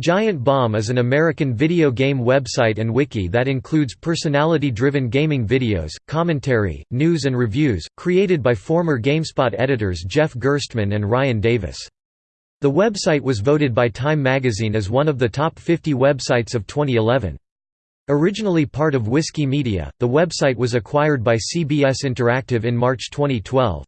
Giant Bomb is an American video game website and wiki that includes personality-driven gaming videos, commentary, news and reviews, created by former GameSpot editors Jeff Gerstmann and Ryan Davis. The website was voted by Time magazine as one of the top 50 websites of 2011. Originally part of Whiskey Media, the website was acquired by CBS Interactive in March 2012.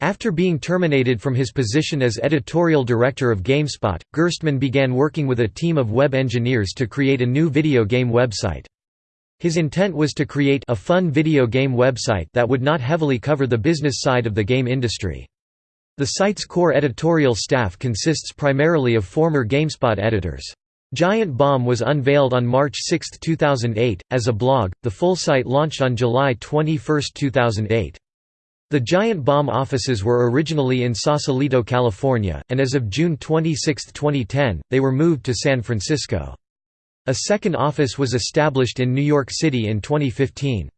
After being terminated from his position as editorial director of GameSpot, Gerstmann began working with a team of web engineers to create a new video game website. His intent was to create a fun video game website that would not heavily cover the business side of the game industry. The site's core editorial staff consists primarily of former GameSpot editors. Giant Bomb was unveiled on March 6, 2008, as a blog. The full site launched on July 21, 2008. The Giant Bomb offices were originally in Sausalito, California, and as of June 26, 2010, they were moved to San Francisco. A second office was established in New York City in 2015.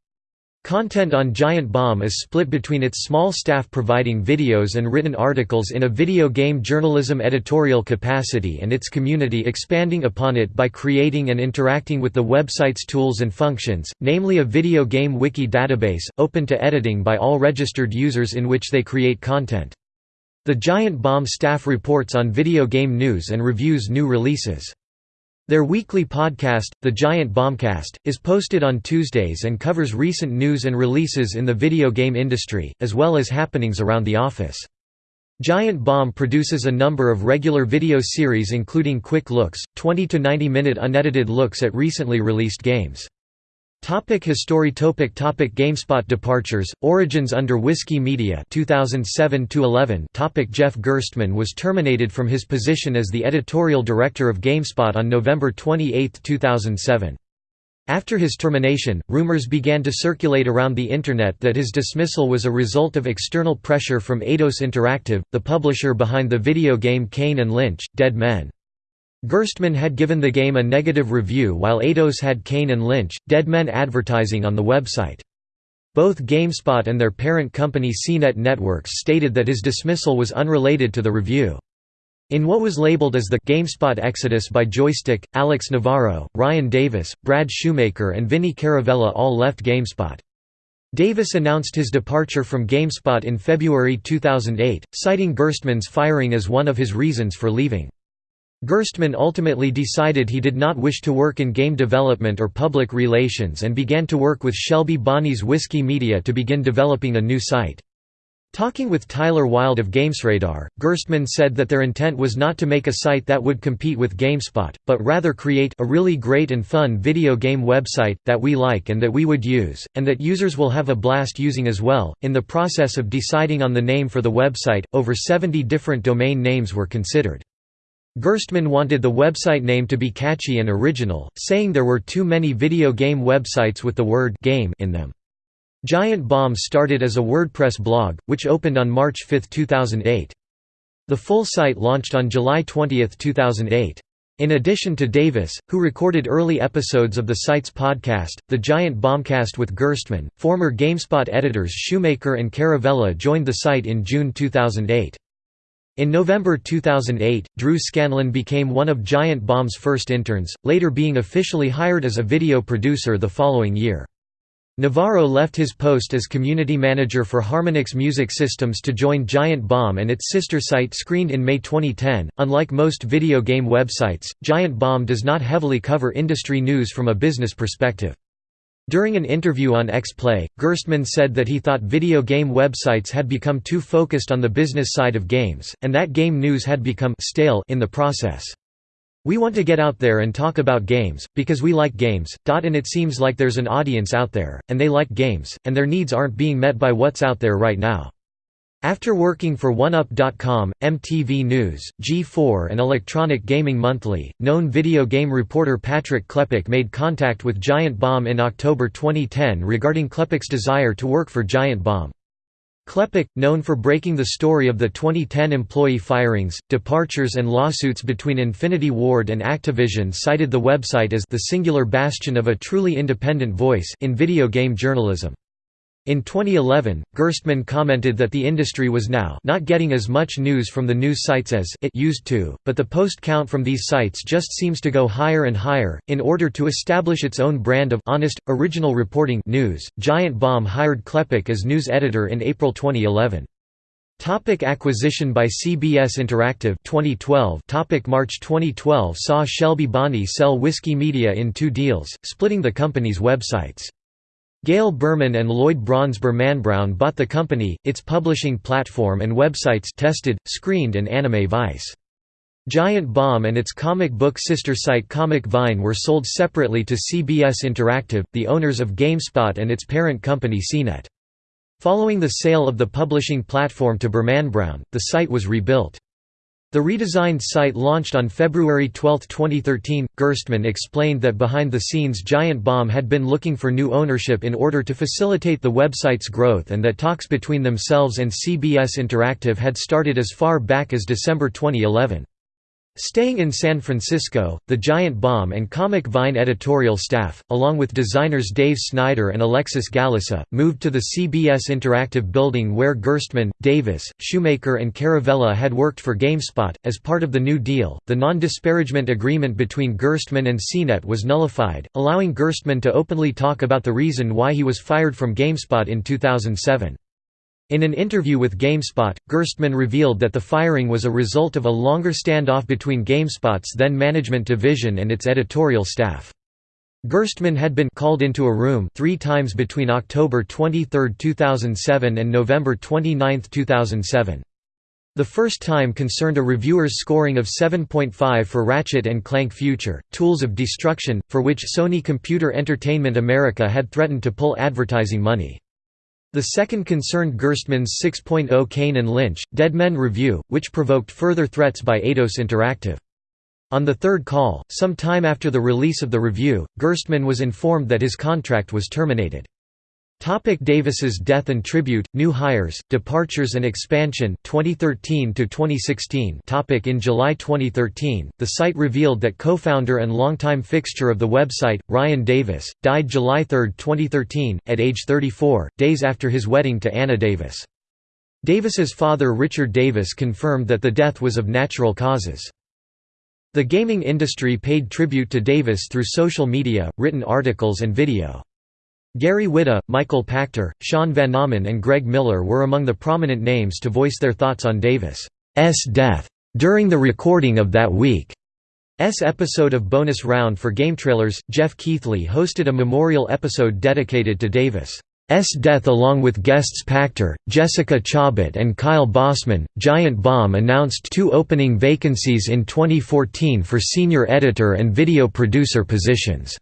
Content on Giant Bomb is split between its small staff providing videos and written articles in a video game journalism editorial capacity and its community expanding upon it by creating and interacting with the website's tools and functions, namely a video game wiki database, open to editing by all registered users in which they create content. The Giant Bomb staff reports on video game news and reviews new releases. Their weekly podcast, The Giant Bombcast, is posted on Tuesdays and covers recent news and releases in the video game industry, as well as happenings around the office. Giant Bomb produces a number of regular video series including Quick Looks, 20 to 90 minute unedited looks at recently released games. Topic history topic topic GameSpot departures Origins under Whiskey Media 2007 to 11 topic Jeff Gerstmann was terminated from his position as the editorial director of GameSpot on November 28, 2007 after his termination, rumors began to circulate around the Internet that his dismissal was a result of external pressure from Eidos Interactive, the publisher behind the video game Kane and Lynch, Dead Men. Gerstmann had given the game a negative review while Eidos had Kane and Lynch, Dead Men advertising on the website. Both GameSpot and their parent company CNET Networks stated that his dismissal was unrelated to the review. In what was labeled as the GameSpot Exodus by Joystiq, Alex Navarro, Ryan Davis, Brad Shoemaker and Vinny Caravella all left GameSpot. Davis announced his departure from GameSpot in February 2008, citing Gerstmann's firing as one of his reasons for leaving. Gerstmann ultimately decided he did not wish to work in game development or public relations and began to work with Shelby Bonnie's Whiskey Media to begin developing a new site. Talking with Tyler Wilde of GamesRadar, Gerstmann said that their intent was not to make a site that would compete with GameSpot, but rather create a really great and fun video game website, that we like and that we would use, and that users will have a blast using as well. In the process of deciding on the name for the website, over 70 different domain names were considered. Gerstmann wanted the website name to be catchy and original, saying there were too many video game websites with the word game in them. Giant Bomb started as a WordPress blog, which opened on March 5, 2008. The full site launched on July 20, 2008. In addition to Davis, who recorded early episodes of the site's podcast, The Giant Bombcast with Gerstmann, former GameSpot editors Shoemaker and Caravella joined the site in June 2008. In November 2008, Drew Scanlon became one of Giant Bomb's first interns, later being officially hired as a video producer the following year. Navarro left his post as community manager for Harmonix Music Systems to join Giant Bomb and its sister site Screened in May 2010. Unlike most video game websites, Giant Bomb does not heavily cover industry news from a business perspective. During an interview on X-Play, Gerstmann said that he thought video game websites had become too focused on the business side of games, and that game news had become stale in the process. We want to get out there and talk about games, because we like games, and it seems like there's an audience out there, and they like games, and their needs aren't being met by what's out there right now. After working for OneUp.com, MTV News, G4 and Electronic Gaming Monthly, known video game reporter Patrick Klepek made contact with Giant Bomb in October 2010 regarding Klepek's desire to work for Giant Bomb. Klepek, known for breaking the story of the 2010 employee firings, departures and lawsuits between Infinity Ward and Activision cited the website as the singular bastion of a truly independent voice in video game journalism. In 2011, Gerstmann commented that the industry was now not getting as much news from the news sites as it used to, but the post count from these sites just seems to go higher and higher. In order to establish its own brand of honest, original reporting news, Giant Bomb hired Klepek as news editor in April 2011. Topic acquisition by CBS Interactive 2012 Topic March 2012 saw Shelby Bonnie sell Whiskey Media in two deals, splitting the company's websites. Gail Berman and Lloyd Braun's BermanBraun bought the company, its publishing platform and websites tested, screened and Anime Vice. Giant Bomb and its comic book sister site Comic Vine were sold separately to CBS Interactive, the owners of GameSpot and its parent company CNET. Following the sale of the publishing platform to BermanBraun, the site was rebuilt. The redesigned site launched on February 12, 2013. Gerstmann explained that behind the scenes Giant Bomb had been looking for new ownership in order to facilitate the website's growth and that talks between themselves and CBS Interactive had started as far back as December 2011. Staying in San Francisco, the Giant Bomb and Comic Vine editorial staff, along with designers Dave Snider and Alexis Gallisa, moved to the CBS Interactive building where Gerstmann, Davis, Shoemaker, and Caravella had worked for GameSpot. As part of the New Deal, the non disparagement agreement between Gerstmann and CNET was nullified, allowing Gerstmann to openly talk about the reason why he was fired from GameSpot in 2007. In an interview with GameSpot, Gerstmann revealed that the firing was a result of a longer standoff between GameSpot's then management division and its editorial staff. Gerstmann had been called into a room three times between October 23, 2007 and November 29, 2007. The first time concerned a reviewer's scoring of 7.5 for Ratchet & Clank Future, Tools of Destruction, for which Sony Computer Entertainment America had threatened to pull advertising money. The second concerned Gerstmann's 6.0 Kane and Lynch, Dead Men review, which provoked further threats by Eidos Interactive. On the third call, some time after the release of the review, Gerstmann was informed that his contract was terminated. Topic Davis's death and tribute, new hires, departures and expansion 2013 to 2016 topic In July 2013, the site revealed that co-founder and longtime fixture of the website, Ryan Davis, died July 3, 2013, at age 34, days after his wedding to Anna Davis. Davis's father Richard Davis confirmed that the death was of natural causes. The gaming industry paid tribute to Davis through social media, written articles and video. Gary Whitta, Michael Pachter, Sean Vanaman and Greg Miller were among the prominent names to voice their thoughts on Davis' death during the recording of that week's episode of Bonus Round for Game Trailers. Geoff Keighley hosted a memorial episode dedicated to Davis' death along with guests Pachter, Jessica Chobot and Kyle Bosman. Giant Bomb announced two opening vacancies in 2014 for senior editor and video producer positions.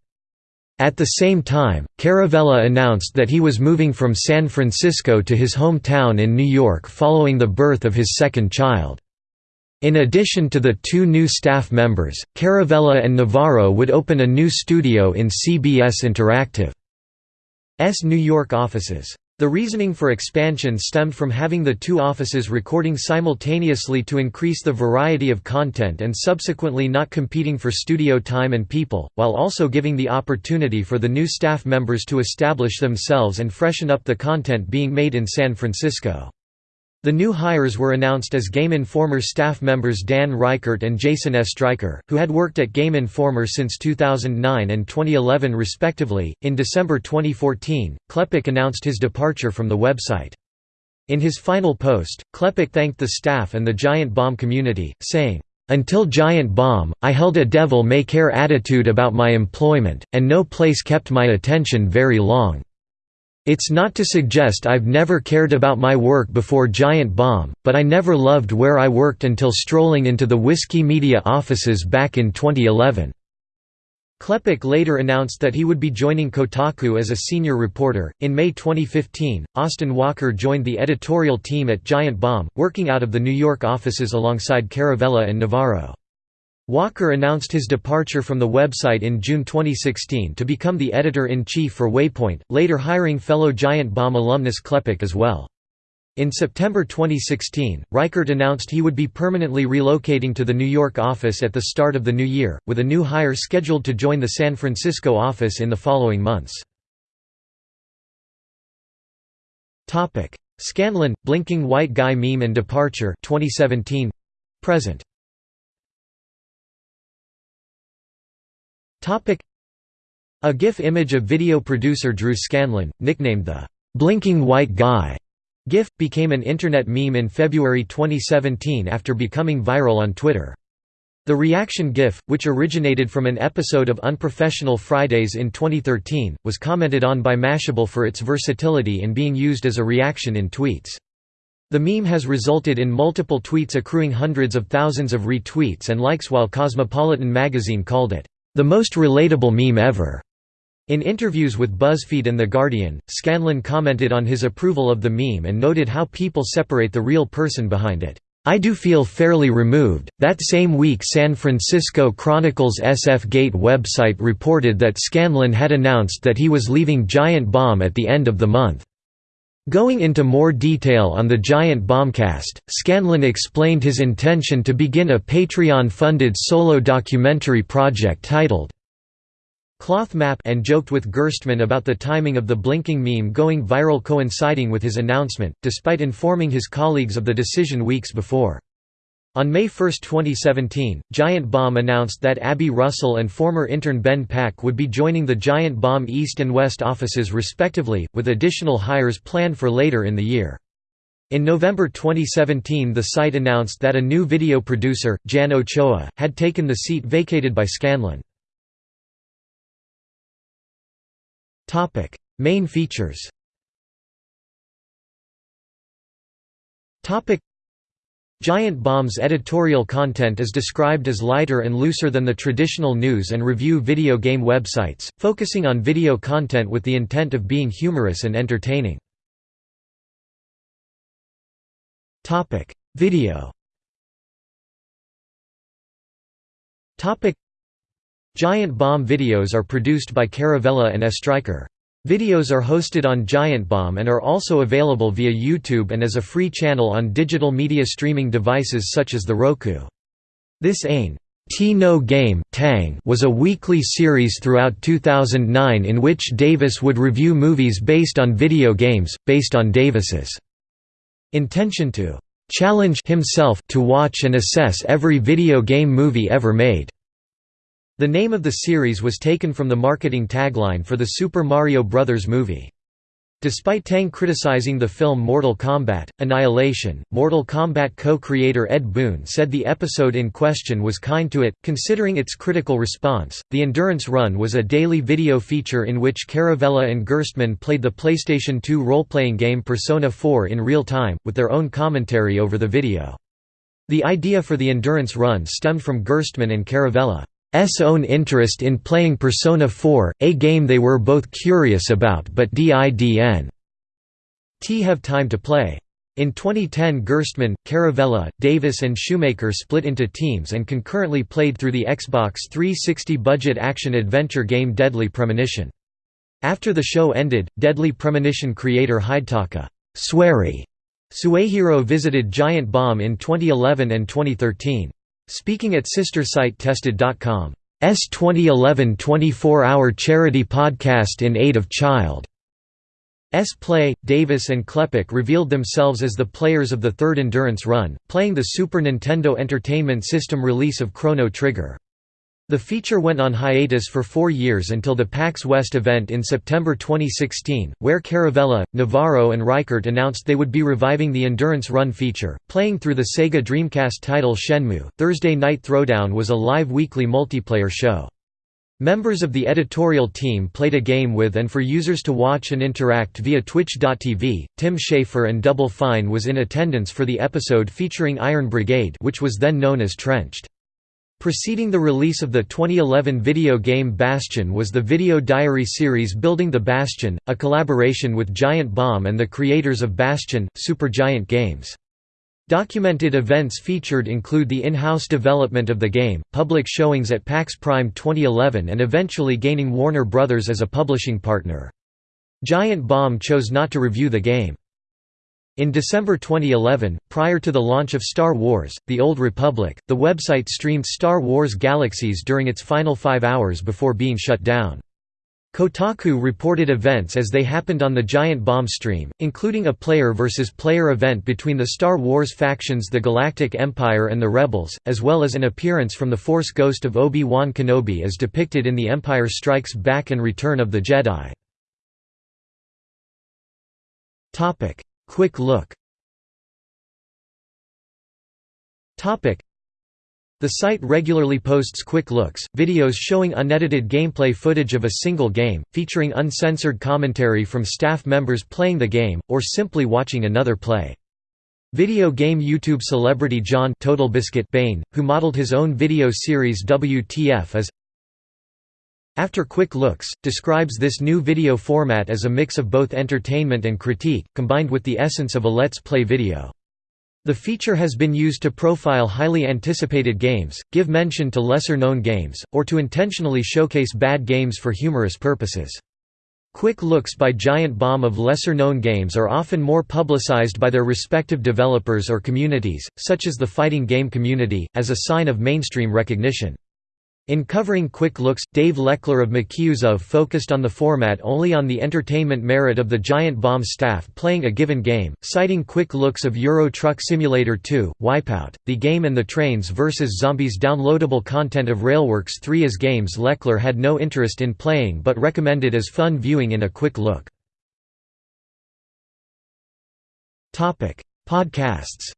At the same time, Caravella announced that he was moving from San Francisco to his hometown in New York following the birth of his second child. In addition to the two new staff members, Caravella and Navarro would open a new studio in CBS Interactive's New York offices. The reasoning for expansion stemmed from having the two offices recording simultaneously to increase the variety of content and subsequently not competing for studio time and people, while also giving the opportunity for the new staff members to establish themselves and freshen up the content being made in San Francisco. The new hires were announced as Game Informer staff members Dan Reichert and Jason Oestreicher, who had worked at Game Informer since 2009 and 2011 respectively. In December 2014, Klepek announced his departure from the website. In his final post, Klepek thanked the staff and the Giant Bomb community, saying, until Giant Bomb, I held a devil-may-care attitude about my employment, and no place kept my attention very long. It's not to suggest I've never cared about my work before Giant Bomb, but I never loved where I worked until strolling into the Whiskey Media offices back in 2011. Klepek later announced that he would be joining Kotaku as a senior reporter. In May 2015, Austin Walker joined the editorial team at Giant Bomb, working out of the New York offices alongside Caravella and Navarro. Walker announced his departure from the website in June 2016 to become the editor-in-chief for Waypoint, later hiring fellow Giant Bomb alumnus Klepek as well. In September 2016, Reichert announced he would be permanently relocating to the New York office at the start of the new year, with a new hire scheduled to join the San Francisco office in the following months. Scanlon, blinking white guy meme and departure 2017 present A GIF image of video producer Drew Scanlon, nicknamed the "'Blinking White Guy' GIF, became an internet meme in February 2017 after becoming viral on Twitter. The reaction GIF, which originated from an episode of Unprofessional Fridays in 2013, was commented on by Mashable for its versatility in being used as a reaction in tweets. The meme has resulted in multiple tweets accruing hundreds of thousands of retweets and likes while Cosmopolitan magazine called it, "...the most relatable meme ever." In interviews with BuzzFeed and The Guardian, Scanlon commented on his approval of the meme and noted how people separate the real person behind it. I do feel fairly removed. That same week, San Francisco Chronicle's SF Gate website reported that Scanlon had announced that he was leaving Giant Bomb at the end of the month. Going into more detail on the Giant Bombcast, Scanlon explained his intention to begin a Patreon-funded solo documentary project titled Cloth Map and joked with Gerstmann about the timing of the blinking meme going viral coinciding with his announcement, despite informing his colleagues of the decision weeks before. On May 1, 2017, Giant Bomb announced that Abby Russell and former intern Ben Pack would be joining the Giant Bomb East and West offices respectively, with additional hires planned for later in the year. In November 2017 the site announced that a new video producer, Jan Ochoa, had taken the seat vacated by Scanlon. Topic: Main features. Giant Bomb's editorial content is described as lighter and looser than the traditional news and review video game websites, focusing on video content with the intent of being humorous and entertaining. Video. Giant Bomb videos are produced by Caravella and Oestreicher. Videos are hosted on Giant Bomb and are also available via YouTube and as a free channel on digital media streaming devices such as the Roku. This Ain T No Game Tang was a weekly series throughout 2009 in which Davis would review movies based on video games, based on Davis's intention to challenge himself to watch and assess every video game movie ever made. The name of the series was taken from the marketing tagline for the Super Mario Bros. movie. Despite Tang criticizing the film Mortal Kombat, Annihilation, Mortal Kombat co-creator Ed Boon said the episode in question was kind to it, considering its critical response. The Endurance Run was a daily video feature in which Caravella and Gerstmann played the PlayStation 2 role-playing game Persona 4 in real time, with their own commentary over the video. The idea for the Endurance Run stemmed from Gerstmann and Caravella. Own interest in playing Persona 4, a game they were both curious about but didn't have time to play. In 2010 Gerstmann, Caravella, Davis and Shoemaker split into teams and concurrently played through the Xbox 360 budget action-adventure game Deadly Premonition. After the show ended, Deadly Premonition creator Hidetaka Suehiro visited Giant Bomb in 2011 and 2013. Speaking at sister site tested.com. S 2011 24-hour charity podcast in aid of child. S Play, Davis and Klepek revealed themselves as the players of the third Endurance Run, playing the Super Nintendo Entertainment System release of Chrono Trigger. The feature went on hiatus for four years until the PAX West event in September 2016, where Caravella, Navarro and Reichert announced they would be reviving the Endurance Run feature, playing through the Sega Dreamcast title Shenmue. Thursday Night Throwdown was a live weekly multiplayer show. Members of the editorial team played a game with and for users to watch and interact via Twitch.tv. Tim Schafer and Double Fine was in attendance for the episode featuring Iron Brigade, which was then known as Trenched. Preceding the release of the 2011 video game Bastion was the Video Diary series Building the Bastion, a collaboration with Giant Bomb and the creators of Bastion, Supergiant Games. Documented events featured include the in-house development of the game, public showings at PAX Prime 2011 and eventually gaining Warner Bros. as a publishing partner. Giant Bomb chose not to review the game. In December 2011, prior to the launch of Star Wars, The Old Republic, the website streamed Star Wars Galaxies during its final five hours before being shut down. Kotaku reported events as they happened on the Giant Bomb stream, including a player versus player event between the Star Wars factions the Galactic Empire and the Rebels, as well as an appearance from the Force ghost of Obi-Wan Kenobi as depicted in The Empire Strikes Back and Return of the Jedi. Quick look the site regularly posts quick looks, videos showing unedited gameplay footage of a single game, featuring uncensored commentary from staff members playing the game, or simply watching another play. Video game YouTube celebrity John TotalBiscuit Bain, who modeled his own video series WTF as After Quick Looks, describes this new video format as a mix of both entertainment and critique, combined with the essence of a Let's Play video. The feature has been used to profile highly anticipated games, give mention to lesser-known games, or to intentionally showcase bad games for humorous purposes. Quick looks by Giant Bomb of lesser-known games are often more publicized by their respective developers or communities, such as the fighting game community, as a sign of mainstream recognition. In covering Quick Looks, Dave LeClair of MakeUseOf focused on the format only on the entertainment merit of the Giant Bomb staff playing a given game, citing Quick Looks of Euro Truck Simulator 2, Wipeout, the game and the Trains vs. Zombies downloadable content of Railworks 3 as games LeClair had no interest in playing but recommended as fun viewing in a quick look. Podcasts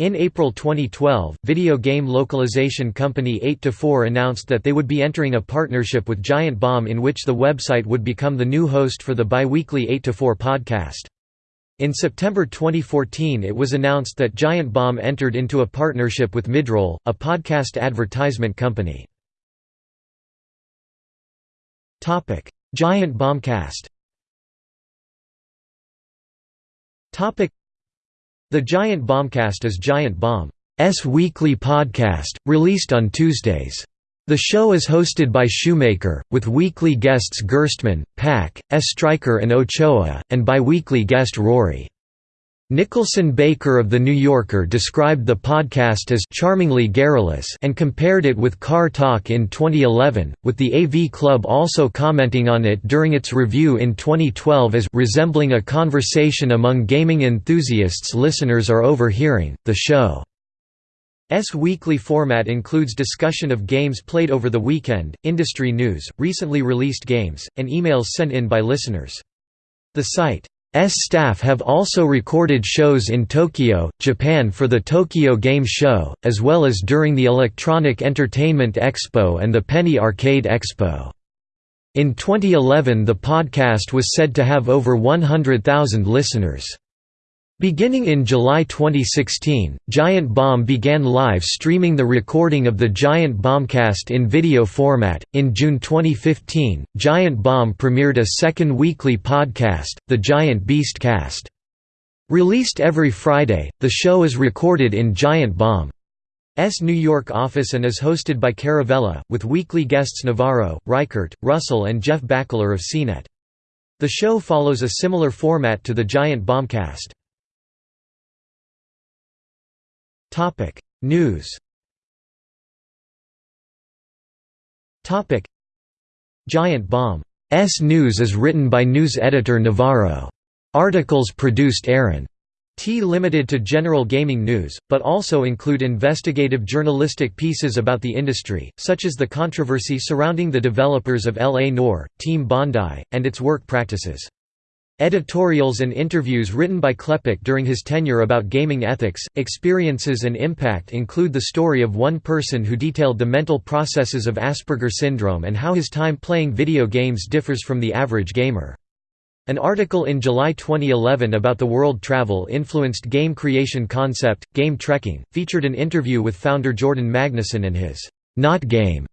in April 2012, video game localization company 8to4 announced that they would be entering a partnership with Giant Bomb in which the website would become the new host for the bi-weekly 8to4 podcast. In September 2014 it was announced that Giant Bomb entered into a partnership with Midroll, a podcast advertisement company. Giant Bombcast the Giant Bombcast is Giant Bomb's weekly podcast, released on Tuesdays. The show is hosted by Shoemaker, with weekly guests Gerstmann, Pack, S. Stryker and Ochoa, and bi-weekly guest Rorie. Nicholson Baker of The New Yorker described the podcast as «charmingly garrulous» and compared it with Car Talk in 2011, with the AV Club also commenting on it during its review in 2012 as «resembling a conversation among gaming enthusiasts listeners are overhearing». The show's weekly format includes discussion of games played over the weekend, industry news, recently released games, and emails sent in by listeners. The site S staff have also recorded shows in Tokyo, Japan for the Tokyo Game Show, as well as during the Electronic Entertainment Expo and the Penny Arcade Expo. In 2011 the podcast was said to have over 100,000 listeners. Beginning in July 2016, Giant Bomb began live streaming the recording of the Giant Bombcast in video format. In June 2015, Giant Bomb premiered a second weekly podcast, The Giant Beast Cast. Released every Friday, the show is recorded in Giant Bomb's New York office and is hosted by Caravella, with weekly guests Navarro, Reichert, Russell, and Jeff Bakalar of CNET. The show follows a similar format to the Giant Bombcast. Topic: News. Topic: Giant Bomb. S News is written by news editor Navarro. Articles produced Aaron T limited to general gaming news, but also include investigative journalistic pieces about the industry, such as the controversy surrounding the developers of L.A. Noire, Team Bondi, and its work practices. Editorials and interviews written by Klepek during his tenure about gaming ethics, experiences and impact include the story of one person who detailed the mental processes of Asperger syndrome and how his time playing video games differs from the average gamer. An article in July 2011 about the world travel influenced game creation concept, Game Trekking, featured an interview with founder Jordan Magnuson and his not game,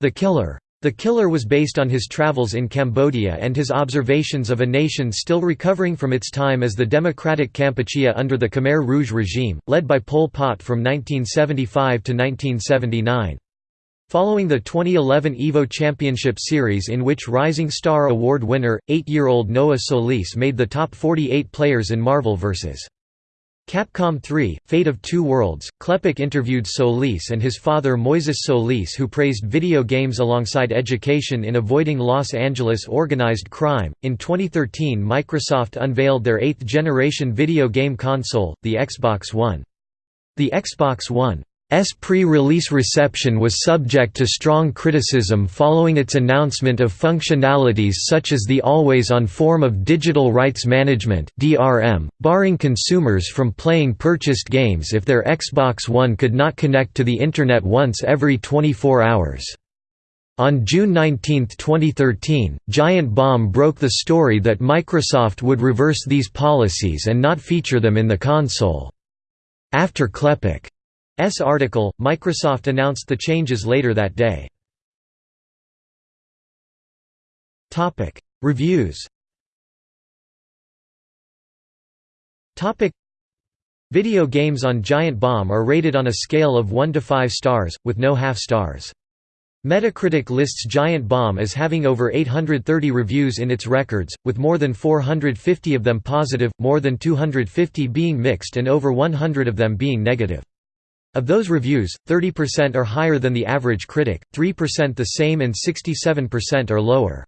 The Killer. The Killer was based on his travels in Cambodia and his observations of a nation still recovering from its time as the Democratic Kampuchea under the Khmer Rouge regime, led by Pol Pot from 1975 to 1979. Following the 2011 EVO Championship Series in which Rising Star Award winner, eight-year-old Noah Solis made the top 48 players in Marvel vs. Capcom 3, Fate of Two Worlds, Klepek interviewed Solis and his father Moises Solis who praised video games alongside education in avoiding Los Angeles organized crime. In 2013 Microsoft unveiled their eighth-generation video game console, the Xbox One. The Xbox One S pre-release reception was subject to strong criticism following its announcement of functionalities such as the always-on form of digital rights management (DRM), barring consumers from playing purchased games if their Xbox One could not connect to the internet once every 24 hours. On June 19, 2013, Giant Bomb broke the story that Microsoft would reverse these policies and not feature them in the console. After Klepek S article, Microsoft announced the changes later that day. Topic: Reviews Topic: Video games on Giant Bomb are rated on a scale of 1 to 5 stars, with no half stars. Metacritic lists Giant Bomb as having over 830 reviews in its records, with more than 450 of them positive, more than 250 being mixed and over 100 of them being negative. Of those reviews, 30% are higher than the average critic, 3% the same and 67% are lower.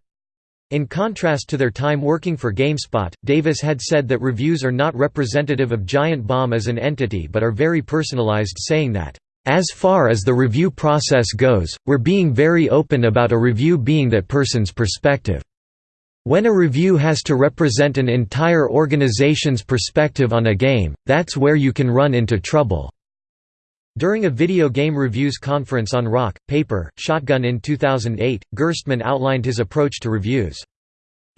In contrast to their time working for GameSpot, Davis had said that reviews are not representative of Giant Bomb as an entity but are very personalized saying that, "...as far as the review process goes, we're being very open about a review being that person's perspective. When a review has to represent an entire organization's perspective on a game, that's where you can run into trouble." During a video game reviews conference on Rock, Paper, Shotgun in 2008, Gerstmann outlined his approach to reviews.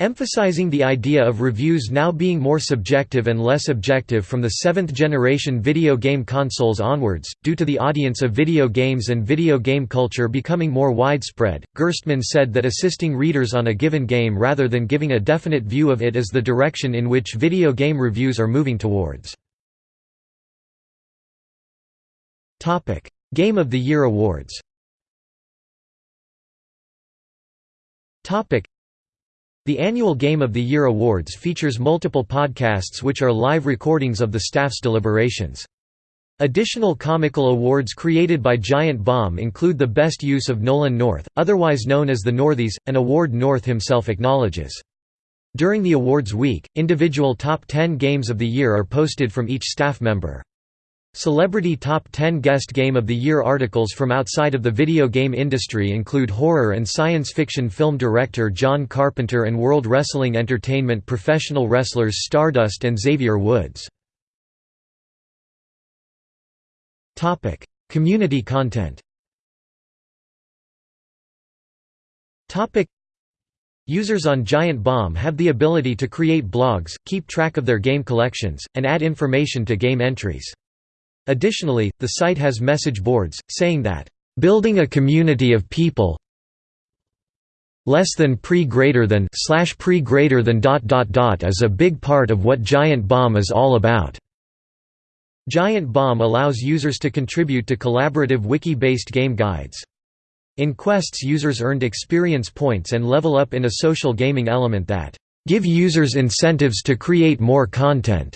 Emphasizing the idea of reviews now being more subjective and less objective from the seventh-generation video game consoles onwards, due to the audience of video games and video game culture becoming more widespread, Gerstmann said that assisting readers on a given game rather than giving a definite view of it is the direction in which video game reviews are moving towards. Topic: Game of the Year awards. Topic: The annual Game of the Year awards features multiple podcasts which are live recordings of the staff's deliberations. Additional comical awards created by Giant Bomb include the best use of Nolan North, otherwise known as the Northies, an award North himself acknowledges. During the awards week, individual top 10 games of the year are posted from each staff member. Celebrity Top 10 Guest Game of the Year articles from outside of the video game industry include horror and science fiction film director John Carpenter and World Wrestling Entertainment professional wrestlers Stardust and Xavier Woods. Community content Users on Giant Bomb have the ability to create blogs, keep track of their game collections, and add information to game entries. Additionally, the site has message boards, saying that, "...building a community of people less than pre greater than slash pre greater than dot dot dot is a big part of what Giant Bomb is all about." Giant Bomb allows users to contribute to collaborative wiki-based game guides. In quests users earned experience points and level up in a social gaming element that give users incentives to create more content.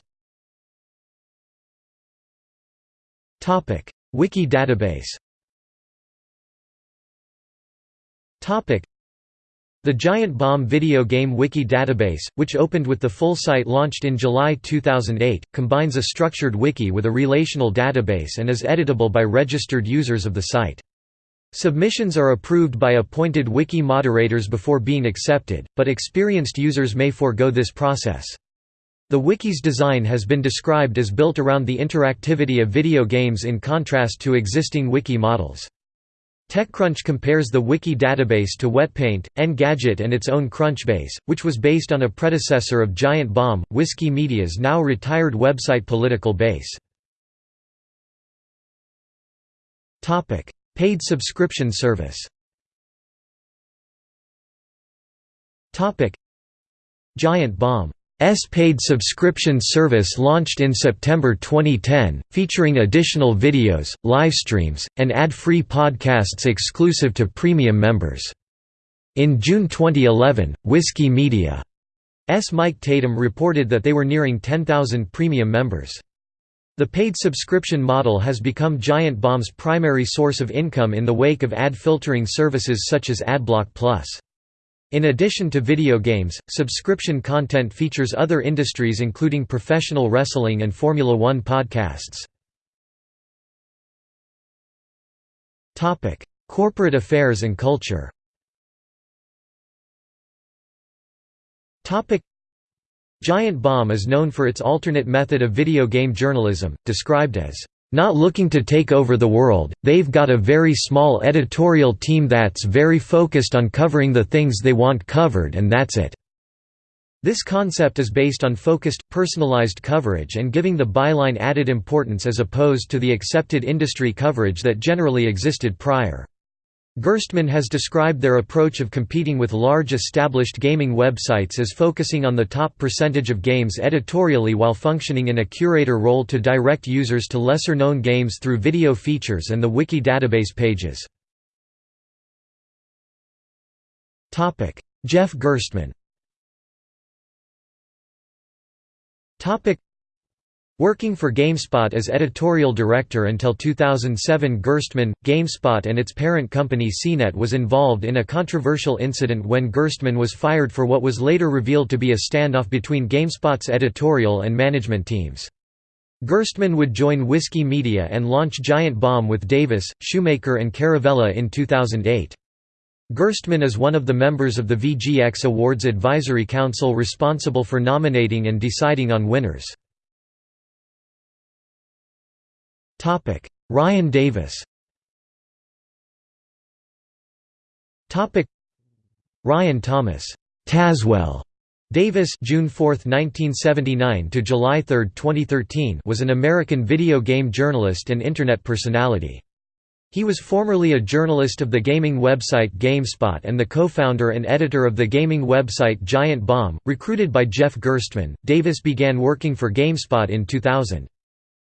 Topic: Wiki database. Topic: The Giant Bomb video game wiki database, which opened with the full site launched in July 2008, combines a structured wiki with a relational database and is editable by registered users of the site. Submissions are approved by appointed wiki moderators before being accepted, but experienced users may forego this process. The wiki's design has been described as built around the interactivity of video games in contrast to existing wiki models. TechCrunch compares the wiki database to Wetpaint, Engadget and its own Crunchbase, which was based on a predecessor of Giant Bomb, Whiskey Media's now retired website Political Base. Paid subscription service Giant Bomb paid subscription service launched in September 2010, featuring additional videos, livestreams, and ad-free podcasts exclusive to premium members. In June 2011, Whiskey Media's Mike Tatum reported that they were nearing 10,000 premium members. The paid subscription model has become Giant Bomb's primary source of income in the wake of ad filtering services such as AdBlock Plus. In addition to video games, subscription content features other industries including professional wrestling and Formula One podcasts. Corporate affairs and culture Giant Bomb is known for its alternate method of video game journalism, described as, "...not looking to take over the world, they've got a very small editorial team that's very focused on covering the things they want covered and that's it." This concept is based on focused, personalized coverage and giving the byline added importance as opposed to the accepted industry coverage that generally existed prior. Gerstmann has described their approach of competing with large established gaming websites as focusing on the top percentage of games editorially while functioning in a curator role to direct users to lesser-known games through video features and the wiki database pages. Jeff Gerstmann Working for GameSpot as editorial director until 2007 Gerstmann, GameSpot and its parent company CNET was involved in a controversial incident when Gerstmann was fired for what was later revealed to be a standoff between GameSpot's editorial and management teams. Gerstmann would join Whiskey Media and launch Giant Bomb with Davis, Shoemaker and Caravella in 2008. Gerstmann is one of the members of the VGX Awards Advisory Council responsible for nominating and deciding on winners. Ryan Davis Topic: Ryan Thomas Tazwell Davis June 4, 1979 to July 3, 2013 was an American video game journalist and Internet personality. He was formerly a journalist of the gaming website GameSpot and the co-founder and editor of the gaming website Giant Bomb. Recruited by Jeff Gerstmann, Davis began working for GameSpot in 2000.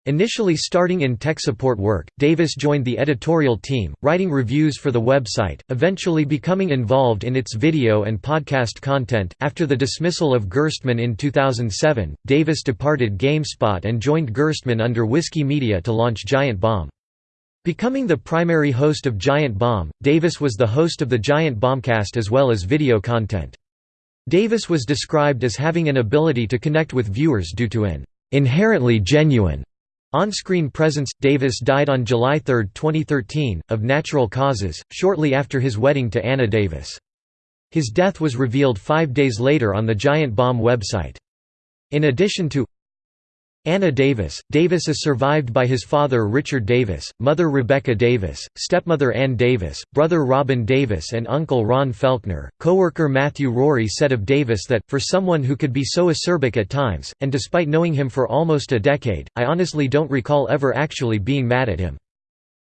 Initially starting in tech support work, Davis joined the editorial team, writing reviews for the website, eventually becoming involved in its video and podcast content. After the dismissal of Gerstmann in 2007, Davis departed GameSpot and joined Gerstmann under Whiskey Media to launch Giant Bomb. Becoming the primary host of Giant Bomb, Davis was the host of the Giant Bombcast as well as video content. Davis was described as having an ability to connect with viewers due to an inherently genuine on-screen presence Davis died on July 3, 2013, of natural causes, shortly after his wedding to Anna Davis. His death was revealed five days later on the Giant Bomb website. In addition to Anna Davis. Davis is survived by his father Richard Davis, mother Rebecca Davis, stepmother Ann Davis, brother Robin Davis and uncle Ron Felkner. Coworker Matthew Rorie said of Davis that, for someone who could be so acerbic at times, and despite knowing him for almost a decade, I honestly don't recall ever actually being mad at him.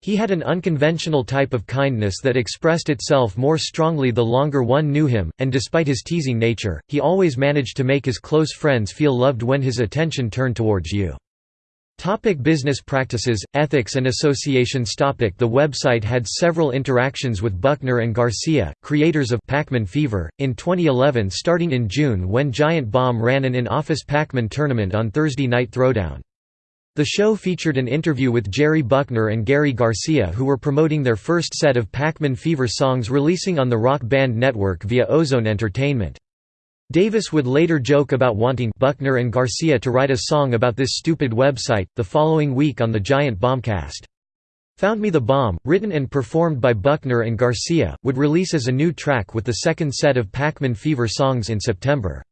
He had an unconventional type of kindness that expressed itself more strongly the longer one knew him, and despite his teasing nature, he always managed to make his close friends feel loved when his attention turned towards you. Topic business practices, ethics and associations topic The website had several interactions with Buckner and Garcia, creators of Pac-Man Fever, in 2011 starting in June when Giant Bomb ran an in-office Pac-Man tournament on Thursday Night Throwdown. The show featured an interview with Jerry Buckner and Gary Garcia who were promoting their first set of Pac-Man Fever songs releasing on the Rock Band Network via Ozone Entertainment. Davis would later joke about wanting Buckner and Garcia to write a song about this stupid website, the following week on the Giant Bombcast. Found Me the Bomb, written and performed by Buckner and Garcia, would release as a new track with the second set of Pac-Man Fever songs in September.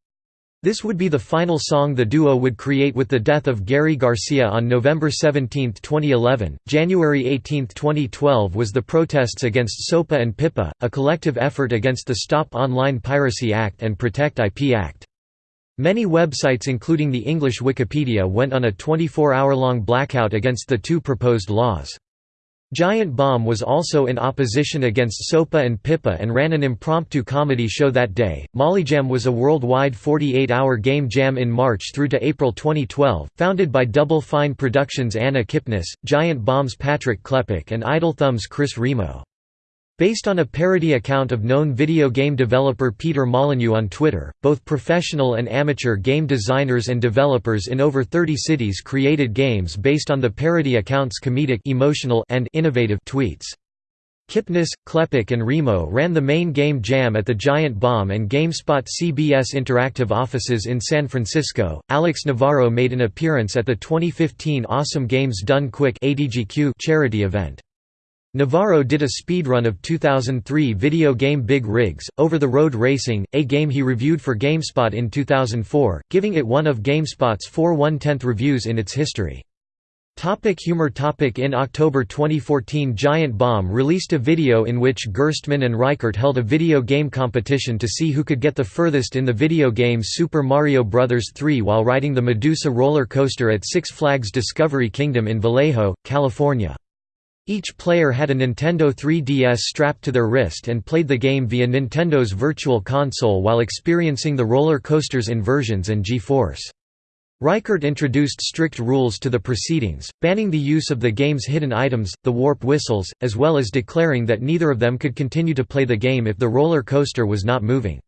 This would be the final song the duo would create with the death of Gary Garcia on November 17, 2011. January 18, 2012 was the protests against SOPA and PIPA, a collective effort against the Stop Online Piracy Act and Protect IP Act. Many websites including the English Wikipedia went on a 24-hour-long blackout against the two proposed laws. Giant Bomb was also in opposition against SOPA and PIPA and ran an impromptu comedy show that day. Molyjam was a worldwide 48 hour game jam in March through to April 2012, founded by Double Fine Productions' Anna Kipnis, Giant Bomb's Patrick Klepek, and Idle Thumb's Chris Remo. Based on a parody account of known video game developer Peter Molyneux on Twitter, both professional and amateur game designers and developers in over 30 cities created games based on the parody account's comedic emotional and innovative tweets. Kipnis, Klepek and Remo ran the main game jam at the Giant Bomb and GameSpot CBS Interactive offices in San Francisco. Alex Navarro made an appearance at the 2015 Awesome Games Done Quick charity event. Navarro did a speedrun of 2003 video game Big Rigs, Over the Road Racing, a game he reviewed for GameSpot in 2004, giving it one of GameSpot's four one-tenth reviews in its history. Topic humor topic In October 2014 Giant Bomb released a video in which Gerstmann and Ryckert held a video game competition to see who could get the furthest in the video game Super Mario Bros. 3 while riding the Medusa roller coaster at Six Flags Discovery Kingdom in Vallejo, California. Each player had a Nintendo 3DS strapped to their wrist and played the game via Nintendo's Virtual Console while experiencing the roller coaster's inversions and G-force. Ryckert introduced strict rules to the proceedings, banning the use of the game's hidden items, the warp whistles, as well as declaring that neither of them could continue to play the game if the roller coaster was not moving.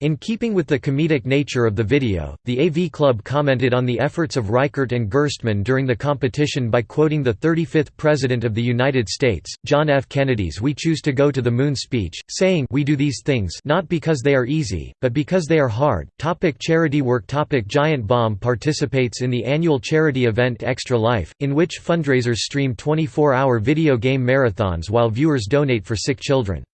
In keeping with the comedic nature of the video, the AV Club commented on the efforts of Ryckert and Gerstmann during the competition by quoting the 35th President of the United States, John F. Kennedy's We Choose to Go to the Moon speech, saying We do these things not because they are easy, but because they are hard. Topic charity work Topic Giant Bomb participates in the annual charity event Extra Life, in which fundraisers stream 24-hour video game marathons while viewers donate for sick children.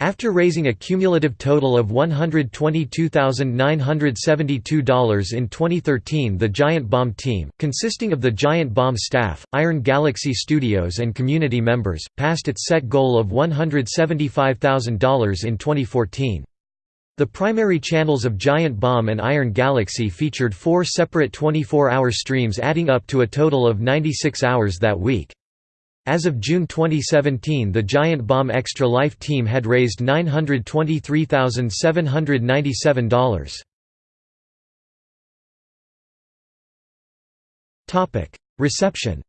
After raising a cumulative total of $122,972 in 2013 the Giant Bomb team, consisting of the Giant Bomb staff, Iron Galaxy Studios and community members, passed its set goal of $175,000 in 2014. The primary channels of Giant Bomb and Iron Galaxy featured four separate 24-hour streams adding up to a total of 96 hours that week. As of June 2017 the Giant Bomb Extra Life team had raised $923,797. Reception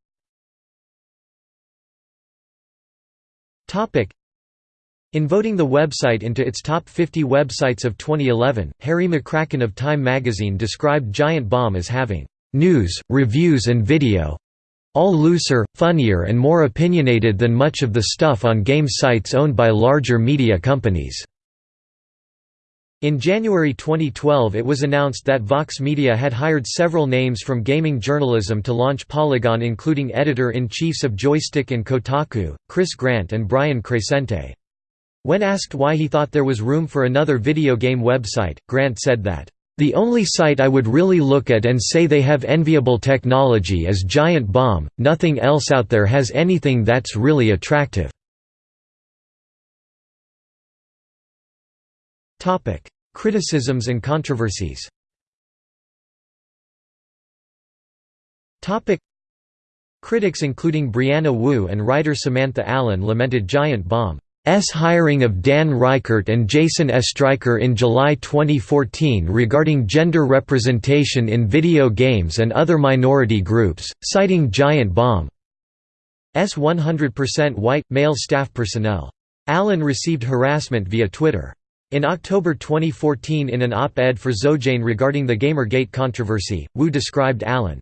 in voting the website into its top 50 websites of 2011, Harry McCracken of Time magazine described Giant Bomb as having news, reviews and video all looser, funnier and more opinionated than much of the stuff on game sites owned by larger media companies." In January 2012 it was announced that Vox Media had hired several names from gaming journalism to launch Polygon including editor-in-chiefs of Joystiq and Kotaku, Chris Grant and Brian Crecente. When asked why he thought there was room for another video game website, Grant said that, the only site I would really look at and say they have enviable technology is Giant Bomb, nothing else out there has anything that's really attractive. Criticisms and controversies. Critics including Brianna Wu and writer Samantha Allen lamented Giant Bomb S hiring of Dan Ryckert and Jason Oestreicher in July 2014 regarding gender representation in video games and other minority groups, citing Giant Bomb's 100% white, male staff personnel. Allen received harassment via Twitter. In October 2014 in an op-ed for xoJane regarding the Gamergate controversy, Wu described Allen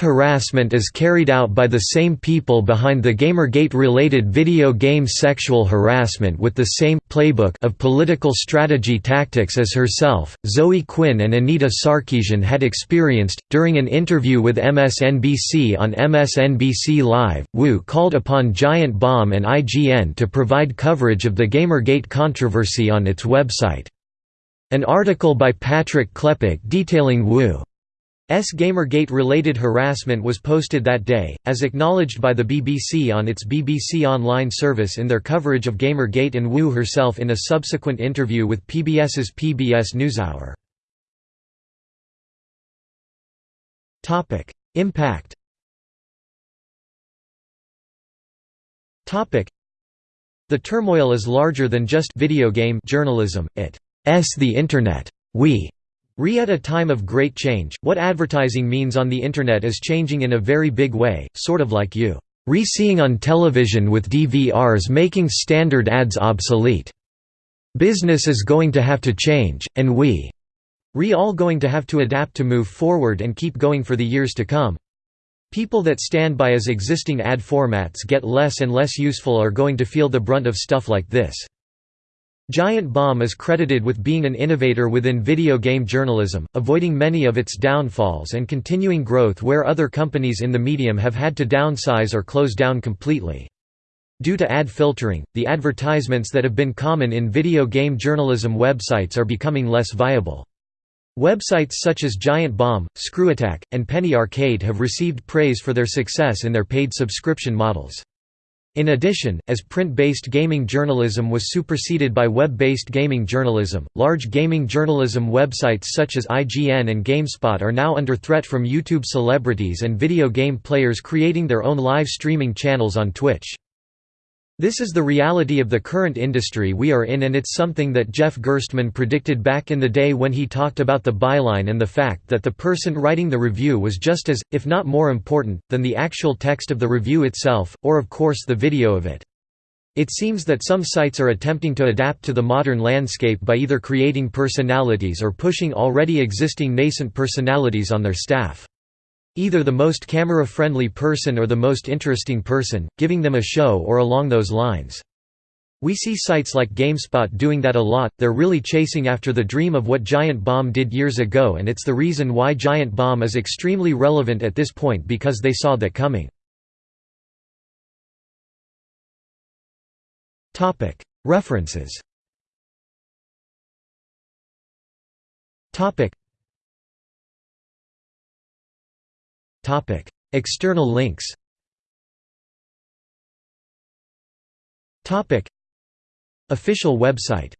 harassment is carried out by the same people behind the Gamergate-related video game sexual harassment with the same playbook of political strategy tactics as herself, Zoe Quinn and Anita Sarkeesian had experienced. During an interview with MSNBC on MSNBC Live, Wu called upon Giant Bomb and IGN to provide coverage of the Gamergate controversy on its website. An article by Patrick Klepek detailing Wu S Gamergate-related harassment was posted that day, as acknowledged by the BBC on its BBC Online service in their coverage of Gamergate and Wu herself in a subsequent interview with PBS's PBS NewsHour. Impact The turmoil is larger than just video game journalism, it's the Internet. We Re at a time of great change, what advertising means on the Internet is changing in a very big way, sort of like you. Re-seeing on television with DVRs making standard ads obsolete. Business is going to have to change, and we re all going to have to adapt to move forward and keep going for the years to come. People that stand by as existing ad formats get less and less useful are going to feel the brunt of stuff like this. Giant Bomb is credited with being an innovator within video game journalism, avoiding many of its downfalls and continuing growth where other companies in the medium have had to downsize or close down completely. Due to ad filtering, the advertisements that have been common in video game journalism websites are becoming less viable. Websites such as Giant Bomb, ScrewAttack, and Penny Arcade have received praise for their success in their paid subscription models. In addition, as print-based gaming journalism was superseded by web-based gaming journalism, large gaming journalism websites such as IGN and GameSpot are now under threat from YouTube celebrities and video game players creating their own live streaming channels on Twitch. This is the reality of the current industry we are in and it's something that Jeff Gerstmann predicted back in the day when he talked about the byline and the fact that the person writing the review was just as, if not more important, than the actual text of the review itself, or of course the video of it. It seems that some sites are attempting to adapt to the modern landscape by either creating personalities or pushing already existing nascent personalities on their staff. Either the most camera-friendly person or the most interesting person, giving them a show or along those lines. We see sites like GameSpot doing that a lot, they're really chasing after the dream of what Giant Bomb did years ago and it's the reason why Giant Bomb is extremely relevant at this point because they saw that coming. References External links. Official website